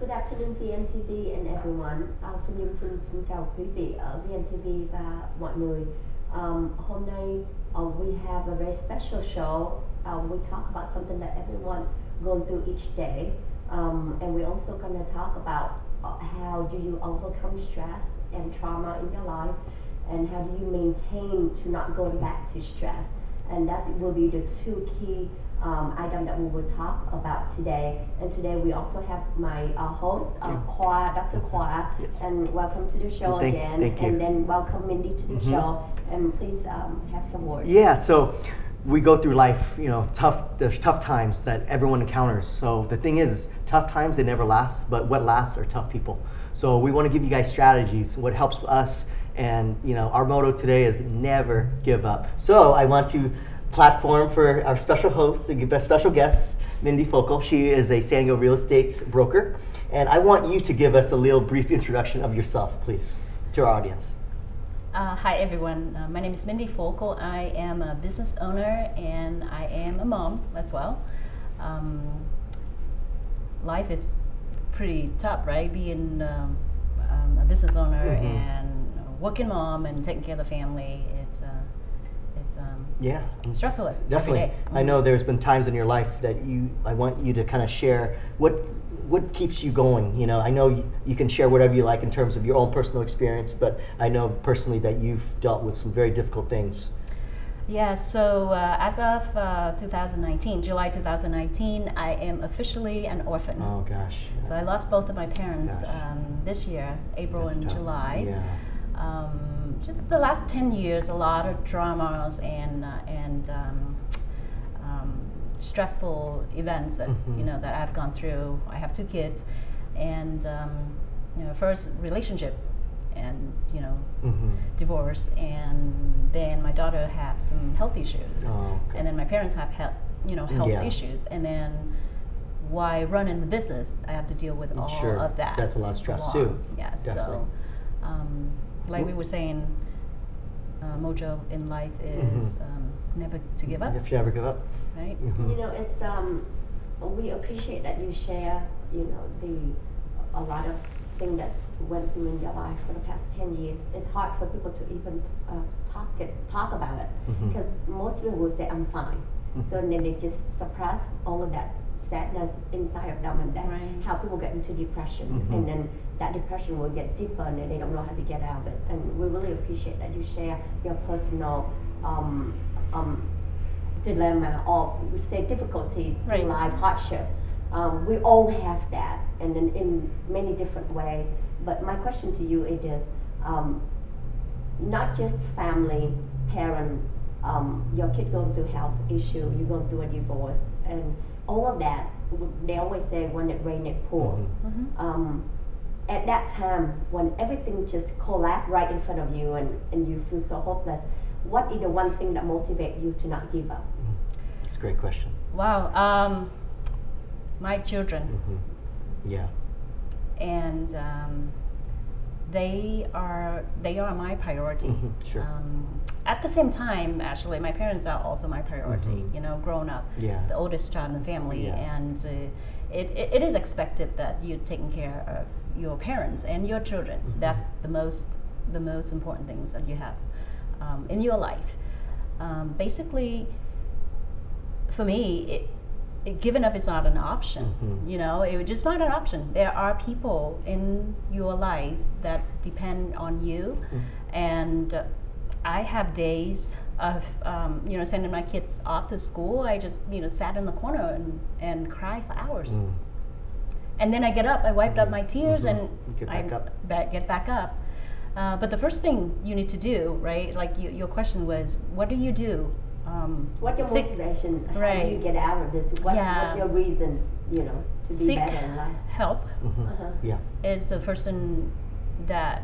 Good afternoon VNTV and everyone. Uh, Phương Nhung xin xin chào quý vị ở VNTV và mọi người. Um, hôm nay uh, we have a very special show. Um, we talk about something that everyone going through each day, um, and we're also going to talk about uh, how do you overcome stress and trauma in your life, and how do you maintain to not going back to stress. And that will be the two key um, item that we will talk about today. And today we also have my uh, host, uh, Kwa, Dr. Kwa, Yes. and welcome to the show Thank- again. thank. And then welcome Mindy to the Mhm. show. And please um, have some words. Yeah, so we go through life, you know, tough. There's tough times that everyone encounters. So the thing is, tough times they never last, but what lasts are tough people. So we want to give you guys strategies. What helps us, and you know, our motto today is never give up. So I want to platform for our special host, a special guest, Mindy Focal. She is a San Diego real estate broker, and I want you to give us a little brief introduction of yourself, please, to our audience. Uh, hi everyone, uh, my name is Mindy Focal. I am a business owner and I am a mom as well. Um, life is pretty tough, right? Being um, um, a business owner Mhm. and working mom and taking care of the family, it's uh, it's um, Yeah, stressful Definitely. I know there's been times in your life that you, I want you to kind of share what, what keeps you going. You know, I know you, you can share whatever you like in terms of your own personal experience, but I know personally that you've dealt with some very difficult things. Yeah, so uh, as of uh, 2019, July 2019, I am officially an orphan. Oh gosh. So I lost both of my parents um, this year, April That's and tough. July. Yeah. Um, just the last 10 years, a lot of dramas and, uh, and um, um, stressful events that, Mhm. you know, that I've gone through. I have two kids and, um, you know, first relationship and, you know, hmm divorce and then my daughter had some health issues Oh, okay. and then my parents have health, you know, health Yeah. issues and then why run in the business I have to deal with all Sure. of that That's a lot of stress, too. yeah so um, like we were saying uh, mojo in life Mhm. is um, never to give up If you ever give up. right Mhm. You know, it's um, we appreciate that you share, you know, the a lot of things that went through in your life for the past ten years. It's hard for people to even uh, talk it, talk about it, Mhm. because most people will say I'm fine. So Mhm. then they just suppress all of that sadness inside of them, and that's Right. how people get into depression. Mhm. And then that depression will get deeper, and they don't know how to get out of it. And we really appreciate that you share your personal. Um, um, dilemma or we say difficulties Right. in life, hardship. Um, we all have that, and then in many different ways. But my question to you it is, um, not just family, parent, um, your kid going through health issue, you going through a divorce, and all of that. They always say when it rain, it pour. Mhm. hmm Um, at that time, when everything just collapsed right in front of you and, and you feel so hopeless, what is the one thing that motivates you to not give up? It's a great question. wow um, my children hmm Yeah. and um, they are they are my priority. Mhm, sure. Um, at the same time, actually, my parents are also my priority. Mhm. You know, grown up, Yeah. the oldest child in the family, Yeah. and uh, it, it, it is expected that you're taking care of your parents and your children. Mhm. That's the most the most important things that you have um, in your life. Um, basically, for me, it, it, giving up is not an option. Mhm. You know, it's just not an option. There are people in your life that depend on you, Mm. and uh, I have days of um, you know sending my kids off to school. I just you know sat in the corner and, and cry for hours, Mm. and then I get up, I wiped up my tears, Mhm. and Get I back up. ba- get back up. Uh, but the first thing you need to do, right? Like you, your question was, what do you do? Um, What your seek- motivation? How do you get out of this? What, Yeah. what your reasons? You know, to be seek better in life. help Mhm. Uh-huh. Yeah. is the first thing that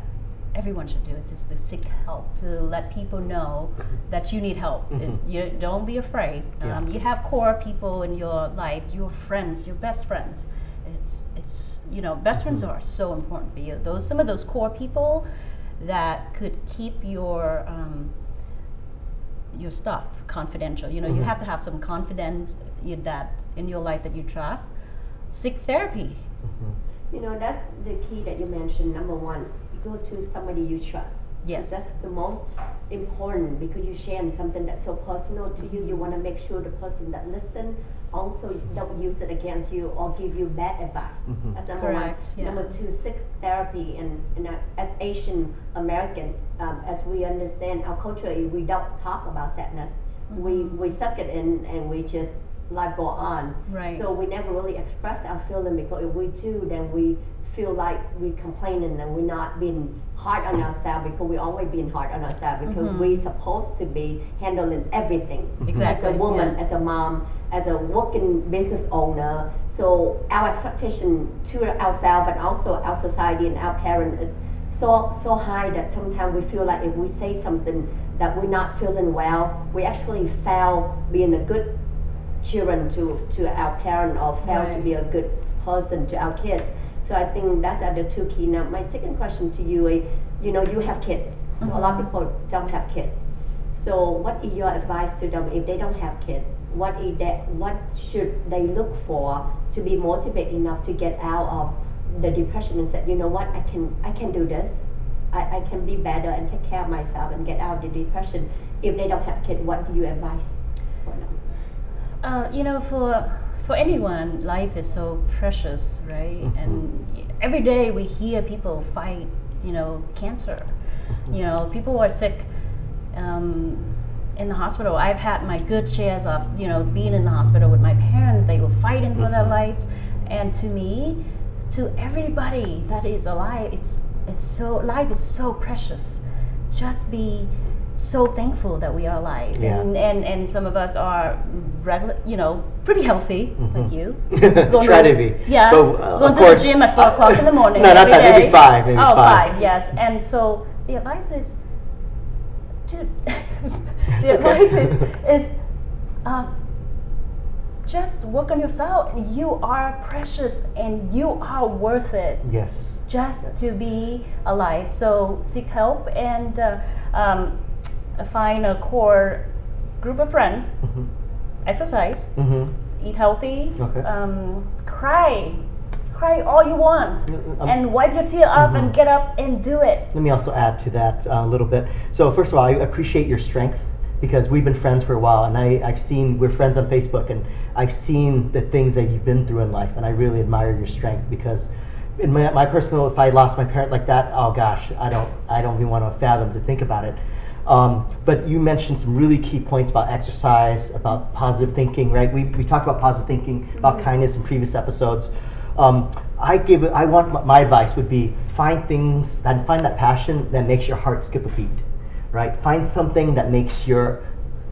everyone should do. It's just to seek help, to let people know that you need help. Is Mhm. you don't be afraid. Yeah. Um, you have core people in your lives, your friends, your best friends. It's it's you know best friends Mhm. are so important for you. Those some of those core people that could keep your um, your stuff confidential. You know, you Mhm. have to have some confidence in that in your life that you trust. Seek therapy. Mhm. You know, that's the key that you mentioned. Number one, you go to somebody you trust. Yes. That's the most important because you share something that's so personal to you. You want to make sure the person that listen also don't use it against you or give you bad advice. Mhm. That's number Correct, one. yeah. Number two, sex therapy and, and uh, as Asian American, um, as we understand our culture, we don't talk about sadness. We Mhm. we suck it in and we just life go on. Right. So we never really express our feeling because if we do, then we feel like we complaining and we're not being hard on ourselves because we always being hard on ourselves because Mhm. we supposed to be handling everything Exactly, as a woman, yeah. as a mom, as a working business owner. So our expectation to ourselves and also our society and our parents is so so high that sometimes we feel like if we say something that we're not feeling well, we actually fail being a good children to, to our parent or fail to be a good person to our kids. So I think that's are the two key. Now my second question to you is, you know, you have kids. So a lot of Mhm. people don't have kids. So what is your advice to them if they don't have kids? What is that what should they look for to be motivated enough to get out of the depression and say, you know what, I can I can do this. I, I can be better and take care of myself and get out of the depression. If they don't have kids, what do you advise for them? Uh, you know, for for anyone, life is so precious, right? Mhm. And every day we hear people fight, you know, cancer. You know, people are sick um, in the hospital. I've had my good shares of, you know, being in the hospital with my parents. They were fighting for their Mhm. lives, and to me, to everybody that is alive, it's it's so life is so precious. Just be so thankful that we are alive, Yeah. and, and and some of us are regular, you know, pretty healthy, like Mhm. you. Try to be. Yeah, But, uh, going to course, the gym at four uh, o'clock in the morning. No, not that. Maybe five. Maybe oh, five. five, yes. And so the advice is, dude, the okay. advice is, is uh, just work on yourself. You are precious and you are worth it Yes. just to be alive. So seek help and uh, um, find a core group of friends, Mm-hmm. exercise, Mm-hmm. eat healthy, Okay. um, cry, cry all you want, um, and wipe your tear off and mhm. get up and do it. Let me also add to that uh, a little bit. So first of all, I appreciate your strength because we've been friends for a while, and I, I've seen we're friends on Facebook, and I've seen the things that you've been through in life, and I really admire your strength because. In my, my personal, if I lost my parent like that, oh gosh, I don't, I don't even want to fathom to think about it. Um, but you mentioned some really key points about exercise, about positive thinking, right? We, we talked about positive thinking, about kindness in previous episodes. Um, I give it, I want my, my advice would be find things and find that passion that makes your heart skip a beat, right? Find something that makes your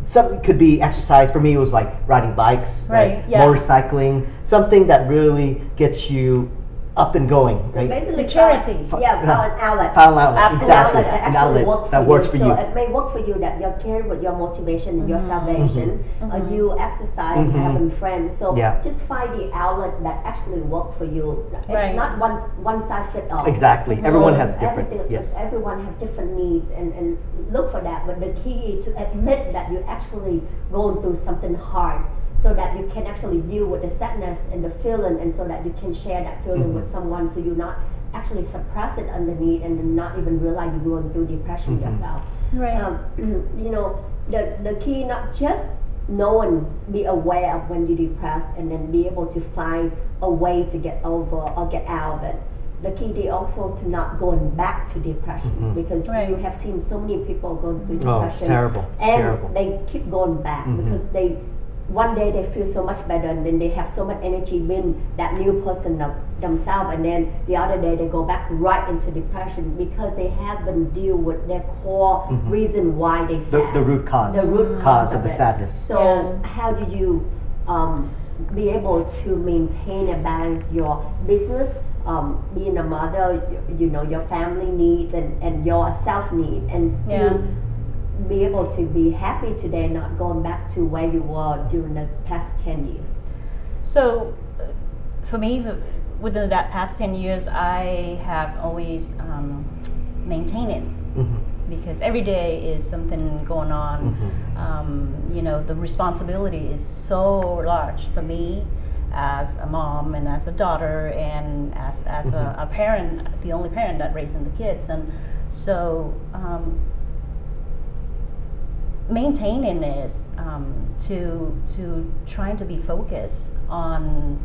something could be exercise for me it was like riding bikes Right, yeah. motorcycling something that really gets you up and going So right? basically, To charity. uh, yeah, found an outlet. Found an outlet, Absolutely. exactly An outlet that an outlet work for that works for so you it may work for you that you're caring with your motivation and your Mhm. salvation. Mhm. Uh, Mhm. you exercise, Mhm. having friends. So Yeah. just find the outlet that actually work for you. It's Right. Not one one size fit all. Exactly. So Everyone has different- yes. Everyone have different needs and, and look for that. But the key to admit that you're actually going through something hard. So that you can actually deal with the sadness and the feeling, and so that you can share that feeling Mhm. with someone, so you're not actually suppress it underneath and then not even realize you're going through depression Mhm. yourself. Right. Um, you know, the, the key not just knowing, be aware of when you're depressed and then be able to find a way to get over or get out of it. The key is also to not going back to depression Mhm. because Right. you have seen so many people going through depression. Oh, depression. it's terrible. It's and terrible. they keep going back Mhm. because they one day they feel so much better and then they have so much energy being that new person of themselves and then the other day they go back right into depression because they haven't deal with their core Mhm. reason why they the, sad. the root cause The root cause of of the it. sadness So Yeah. how do you um, be able to maintain and balance your business, um, being a mother, you, you know, your family needs and, and your self need and still Yeah. Be able to be happy today, not going back to where you were during the past 10 years? So, uh, for me, within that past 10 years, I have always um, maintained it Mhm. because every day is something going on. Mhm. Um, you know, the responsibility is so large for me as a mom and as a daughter and as, as a, a parent, the only parent that raising the kids. And so um, maintaining this um, to to trying to be focused on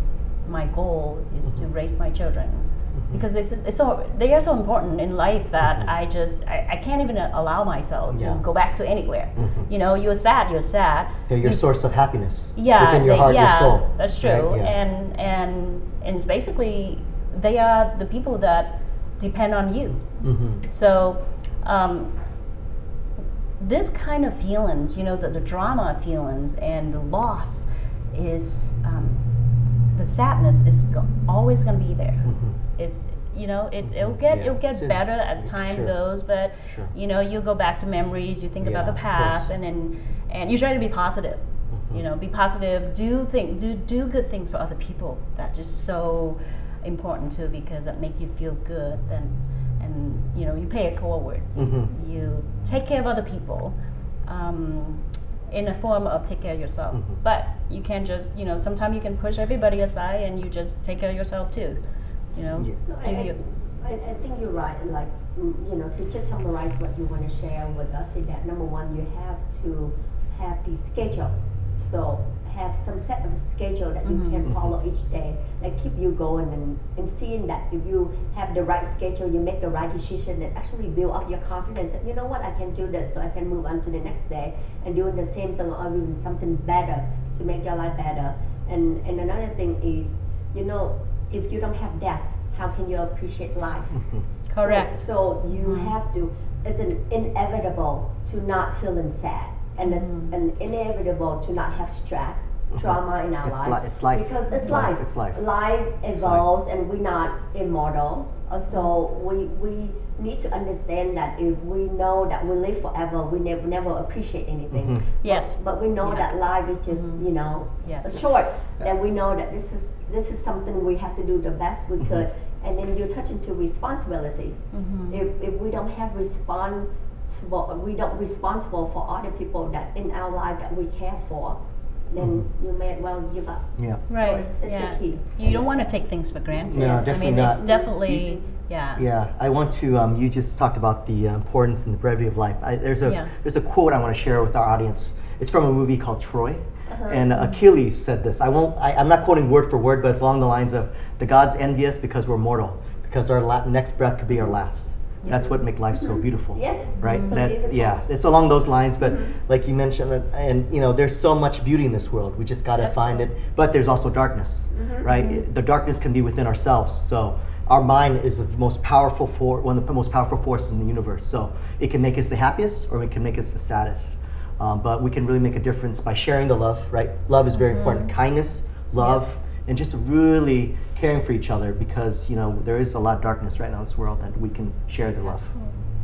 my goal is to raise my children because it's, just, it's so they are so important in life that I just I, I can't even allow myself to Yeah. go back to anywhere. Mhm. You know, you're sad, you're sad. They're your You source of happiness. yeah, Within your they- heart, yeah, your soul. That's true. right? Yeah. And and and it's basically they are the people that depend on you. Mhm. So, um, this kind of feelings, you know, the, the drama feelings and the loss is um, the sadness is go- always going to be there. Mhm. It's you know it it'll get Yeah, it'll get in- better as time sure. goes, but Sure. you know you go back to memories, you think about the past, and then and you try to be positive. You Mhm. know, be positive. Do think do do good things for other people. That's just so important too because that make you feel good. Then and you know you pay it forward. Mhm. You take care of other people. Um, in a form of take care of yourself, Mhm. but you can't just you know sometimes you can push everybody aside and you just take care of yourself too, you know. Yeah. So Do I, you? I, I think you're right. Like mm, you know, to just summarize what you want to share with us is that number one, you have to have the schedule. So have some set of schedule that you Mhm. can follow each day that keep you going and, and seeing that if you have the right schedule, you make the right decision and actually build up your confidence that you know what I can do this so I can move on to the next day and doing the same thing or even something better to make your life better. And and another thing is, you know, if you don't have death, how can you appreciate life? Correct. So, so you Mhm. have to. It's an inevitable to not feeling sad, and it's Mhm. an inevitable to not have stress, Mhm. trauma in our It's life. li- it's life. Because it's It's life. life. It's life. Life evolves, and we're not immortal. Uh, So we we need to understand that if we know that we live forever, we never never appreciate anything. Mhm. Yes. But we know Yeah. that life is just Mhm. you know Yes. short, and we know that this is this is something we have to do the best we Mhm. could. And then you touch into responsibility. Mhm. If, if we don't have responsible, we don't responsible for other people that in our life that we care for, then you may well give up. Yeah. Right. So it's, it's yeah. a key. You don't want to take things for granted. No, I definitely mean, it's not. definitely yeah. Yeah, I want to. Um, you just talked about the uh, importance and the brevity of life. I, there's a Yeah. there's a quote I want to share with our audience. It's from a movie called Troy, Uh-huh. and Achilles said this. I won't. I, I'm not quoting word for word, but it's along the lines of the gods envy us because we're mortal, because our la- next breath could be our last. That's what makes life so beautiful. Yes. Right. So that beautiful. yeah. It's along those lines, but Mhm. like you mentioned, uh, and you know, there's so much beauty in this world. We just got to find it. But there's also darkness, Mhm. right? Mm-hmm. The darkness can be within ourselves. So our mind is the most powerful for one of the most powerful forces in the universe. So it can make us the happiest, or it can make us the saddest. Um, but we can really make a difference by sharing the love, right? Love is very important. Mhm. Kindness, love, and just really caring for each other because you know there is a lot of darkness right now in this world that we can share the love.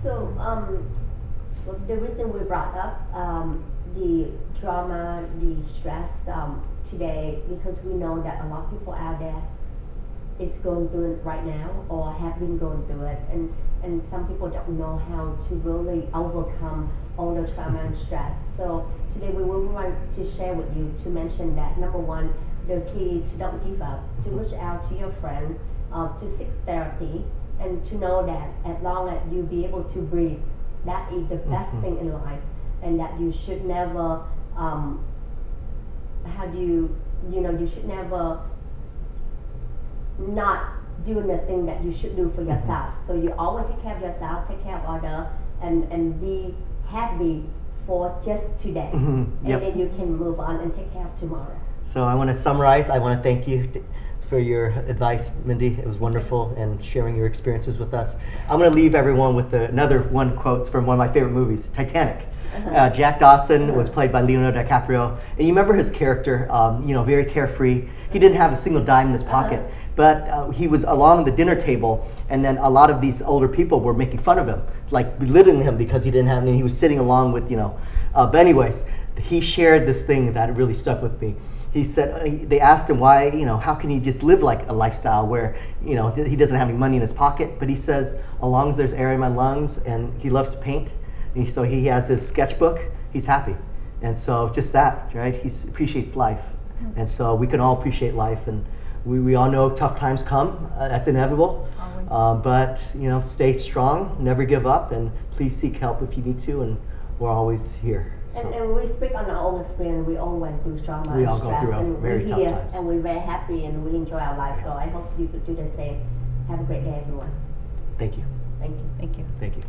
So um, the reason we brought up um, the drama, the stress um, today, because we know that a lot of people out there is going through it right now or have been going through it, and and some people don't know how to really overcome all the trauma and stress. So today we will want to share with you to mention that number one, the key to don't give up, to reach out to your friend, uh, to seek therapy, and to know that as long as you be able to breathe, that is the best Mhm. thing in life, and that you should never, um, how do you, you know, you should never not doing the thing that you should do for Mhm. yourself. So you always take care of yourself, take care of other, and and be happy for just today, Mhm. Yep. and then you can move on and take care of tomorrow. So I want to summarize. I want to thank you for your advice, Mindy. It was wonderful and sharing your experiences with us. I'm going to leave everyone with the, another one quotes from one of my favorite movies, Titanic. Uh-huh. Uh, Jack Dawson was played by Leonardo DiCaprio, and you remember his character, um, you know, very carefree. He didn't have a single dime in his pocket, Uh-huh. but uh, he was along the dinner table, and then a lot of these older people were making fun of him, like belittling him because he didn't have any. He was sitting along with, you know. Uh, but anyways, he shared this thing that really stuck with me. He said uh, they asked him why, you know, how can he just live like a lifestyle where, you know, he doesn't have any money in his pocket? But he says, as long as there's air in my lungs, and he loves to paint, and so he has his sketchbook. He's happy, and so just that, right? He appreciates life, And so we can all appreciate life, and we, we all know tough times come. Uh, that's inevitable. Um, but you know, stay strong, never give up, and please seek help if you need to. And we're always here. So. And, and we speak on our own experience. We all went through trauma We and all go stress, through and very we're tough here, times. and we're very happy, and we enjoy our life. So I hope you could do the same. Have a great day, everyone. Thank you. Thank you. Thank you. Thank you.